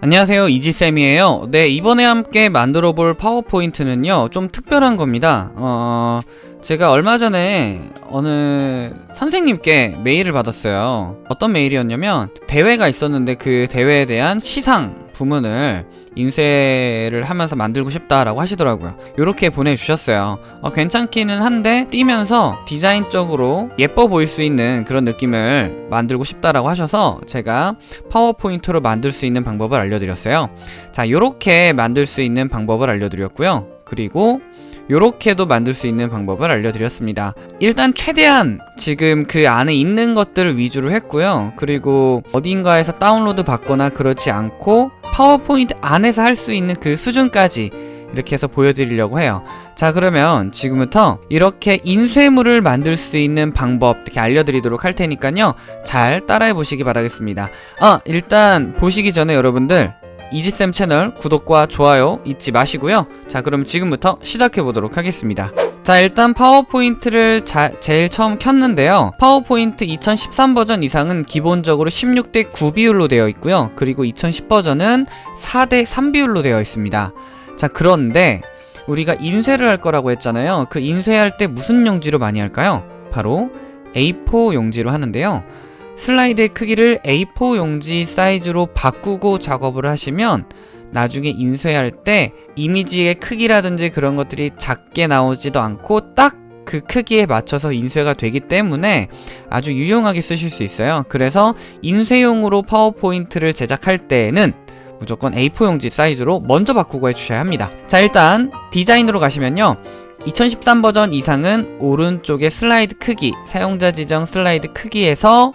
안녕하세요 이지쌤이에요. 네 이번에 함께 만들어 볼 파워포인트는요 좀 특별한 겁니다. 어 제가 얼마 전에 어느 선생님께 메일을 받았어요. 어떤 메일이었냐면 대회가 있었는데 그 대회에 대한 시상 부문을 인쇄를 하면서 만들고 싶다라고 하시더라고요. 이렇게 보내주셨어요. 어, 괜찮기는 한데 뛰면서 디자인적으로 예뻐 보일 수 있는 그런 느낌을 만들고 싶다라고 하셔서 제가 파워포인트로 만들 수 있는 방법을 알려드렸어요. 자 요렇게 만들 수 있는 방법을 알려드렸고요. 그리고 요렇게도 만들 수 있는 방법을 알려드렸습니다. 일단 최대한 지금 그 안에 있는 것들을 위주로 했고요. 그리고 어딘가에서 다운로드 받거나 그렇지 않고 파워포인트 안에서 할 수 있는 그 수준까지 이렇게 해서 보여드리려고 해요. 자 그러면 지금부터 이렇게 인쇄물을 만들 수 있는 방법 이렇게 알려드리도록 할 테니까요. 잘 따라해 보시기 바라겠습니다. 아 일단 보시기 전에 여러분들 이지쌤 채널 구독과 좋아요 잊지 마시고요. 자 그럼 지금부터 시작해 보도록 하겠습니다 자 일단 파워포인트를 자, 제일 처음 켰는데요. 파워포인트 2013 버전 이상은 기본적으로 16대 9 비율로 되어 있고요. 그리고 2010 버전은 4대 3 비율로 되어 있습니다. 자 그런데 우리가 인쇄를 할 거라고 했잖아요. 그 인쇄할 때 무슨 용지로 많이 할까요? 바로 A4 용지로 하는데요. 슬라이드의 크기를 A4 용지 사이즈로 바꾸고 작업을 하시면 나중에 인쇄할 때 이미지의 크기라든지 그런 것들이 작게 나오지도 않고 딱 그 크기에 맞춰서 인쇄가 되기 때문에 아주 유용하게 쓰실 수 있어요. 그래서 인쇄용으로 파워포인트를 제작할 때에는 무조건 A4 용지 사이즈로 먼저 바꾸고 해주셔야 합니다. 자 일단 디자인으로 가시면요. 2013 버전 이상은 오른쪽의 슬라이드 크기 사용자 지정 슬라이드 크기에서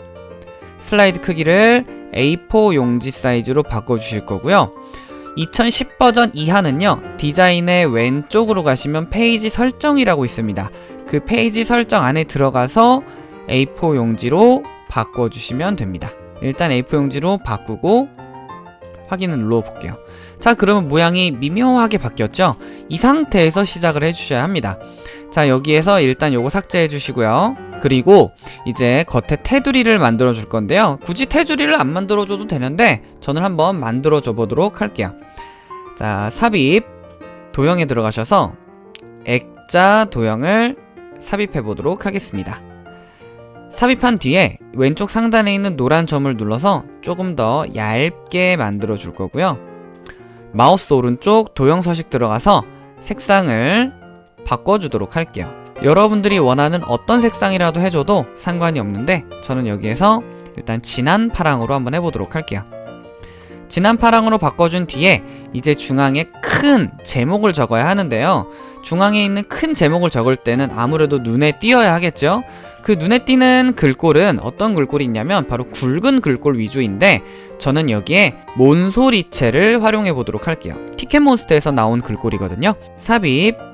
슬라이드 크기를 A4 용지 사이즈로 바꿔주실 거고요 2010 버전 이하는요 디자인의 왼쪽으로 가시면 페이지 설정이라고 있습니다. 그 페이지 설정 안에 들어가서 A4 용지로 바꿔주시면 됩니다. 일단 A4 용지로 바꾸고 확인을 눌러볼게요. 자 그러면 모양이 미묘하게 바뀌었죠? 이 상태에서 시작을 해주셔야 합니다. 자 여기에서 일단 요거 삭제해 주시고요 그리고 이제 겉에 테두리를 만들어 줄 건데요. 굳이 테두리를 안 만들어 줘도 되는데 저는 한번 만들어 줘 보도록 할게요. 자 삽입 도형에 들어가셔서 액자 도형을 삽입해 보도록 하겠습니다. 삽입한 뒤에 왼쪽 상단에 있는 노란 점을 눌러서 조금 더 얇게 만들어 줄 거고요. 마우스 오른쪽 도형 서식 들어가서 색상을 바꿔주도록 할게요 여러분들이 원하는 어떤 색상이라도 해줘도 상관이 없는데 저는 여기에서 일단 진한 파랑으로 한번 해보도록 할게요. 진한 파랑으로 바꿔준 뒤에 이제 중앙에 큰 제목을 적어야 하는데요. 중앙에 있는 큰 제목을 적을 때는 아무래도 눈에 띄어야 하겠죠? 그 눈에 띄는 글꼴은 어떤 글꼴이 있냐면 바로 굵은 글꼴 위주인데 저는 여기에 몬소리체를 활용해 보도록 할게요. 티켓몬스터에서 나온 글꼴이거든요. 삽입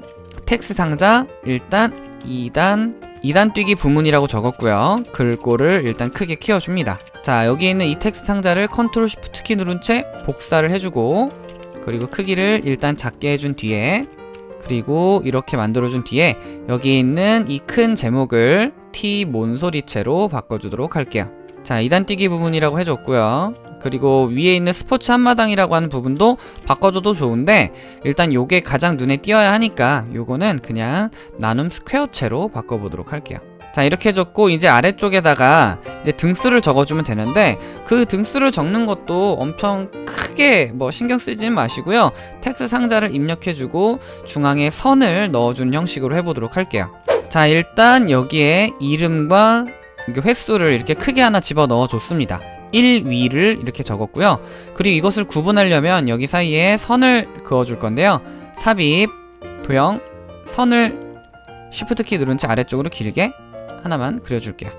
텍스트 상자 일단 2단 2단 뛰기 부문이라고 적었고요. 글꼴을 일단 크게 키워줍니다. 자 여기 있는 이 텍스트 상자를 control shift 키 누른 채 복사를 해주고 그리고 크기를 일단 작게 해준 뒤에 그리고 이렇게 만들어준 뒤에 여기 있는 이 큰 제목을 T 몬소리체로 바꿔주도록 할게요. 자 2단 뛰기 부분이라고 해줬고요 그리고 위에 있는 스포츠 한마당이라고 하는 부분도 바꿔줘도 좋은데 일단 요게 가장 눈에 띄어야 하니까 요거는 그냥 나눔 스퀘어체로 바꿔보도록 할게요. 자 이렇게 해줬고 이제 아래쪽에다가 이제 등수를 적어주면 되는데 그 등수를 적는 것도 엄청 크게 뭐 신경 쓰지 마시고요. 텍스트 상자를 입력해주고 중앙에 선을 넣어주는 형식으로 해보도록 할게요. 자 일단 여기에 이름과 횟수를 이렇게 크게 하나 집어넣어 줬습니다 1위를 이렇게 적었고요. 그리고 이것을 구분하려면 여기 사이에 선을 그어줄 건데요. 삽입 도형 선을 쉬프트 키 누른 채 아래쪽으로 길게 하나만 그려줄게요.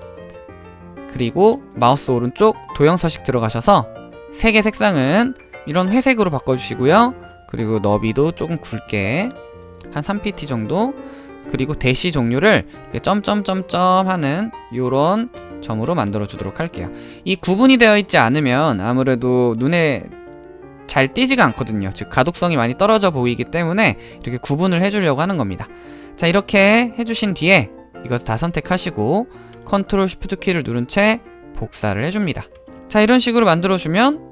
그리고 마우스 오른쪽 도형 서식 들어가셔서 색의 색상은 이런 회색으로 바꿔주시고요. 그리고 너비도 조금 굵게 한 3pt 정도. 그리고 대시 종류를 점점점점 하는 요런 점으로 만들어 주도록 할게요 이 구분이 되어 있지 않으면 아무래도 눈에 잘 띄지가 않거든요 즉 가독성이 많이 떨어져 보이기 때문에 이렇게 구분을 해주려고 하는 겁니다 자 이렇게 해주신 뒤에 이것을 다 선택하시고 control shift 키를 누른 채 복사를 해줍니다 자 이런 식으로 만들어주면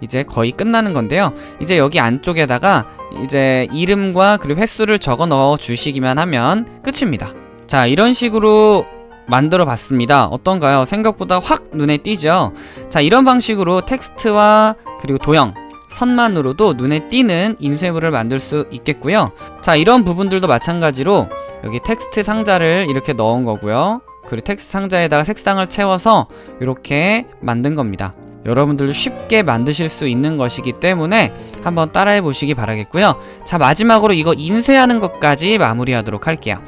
이제 거의 끝나는 건데요. 이제 여기 안쪽에다가 이제 이름과 그리고 횟수를 적어 넣어 주시기만 하면 끝입니다. 자, 이런 식으로 만들어 봤습니다. 어떤가요? 생각보다 확 눈에 띄죠? 자, 이런 방식으로 텍스트와 그리고 도형, 선만으로도 눈에 띄는 인쇄물을 만들 수 있겠고요. 자, 이런 부분들도 마찬가지로 여기 텍스트 상자를 이렇게 넣은 거고요. 그리고 텍스트 상자에다가 색상을 채워서 이렇게 만든 겁니다. 여러분들도 쉽게 만드실 수 있는 것이기 때문에 한번 따라해 보시기 바라겠고요. 자, 마지막으로 이거 인쇄하는 것까지 마무리하도록 할게요.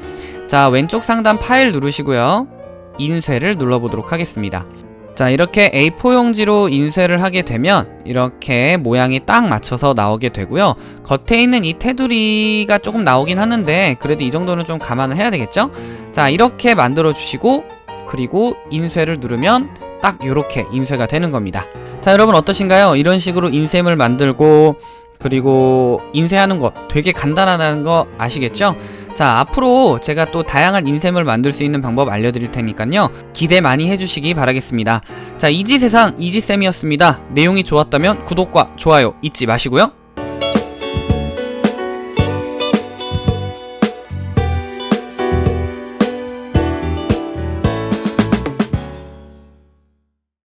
자, 왼쪽 상단 파일 누르시고요. 인쇄를 눌러보도록 하겠습니다. 자, 이렇게 A4 용지로 인쇄를 하게 되면 이렇게 모양이 딱 맞춰서 나오게 되고요. 겉에 있는 이 테두리가 조금 나오긴 하는데 그래도 이 정도는 좀 감안을 해야 되겠죠? 자, 이렇게 만들어 주시고 그리고 인쇄를 누르면 딱 이렇게 인쇄가 되는 겁니다. 자, 여러분 어떠신가요? 이런 식으로 인쇄물 만들고 그리고 인쇄하는 거 되게 간단하다는 거 아시겠죠? 자 앞으로 제가 또 다양한 인쇄물 만들 수 있는 방법 알려드릴 테니까요. 기대 많이 해주시기 바라겠습니다. 자 이지세상 이지쌤이었습니다. 내용이 좋았다면 구독과 좋아요 잊지 마시고요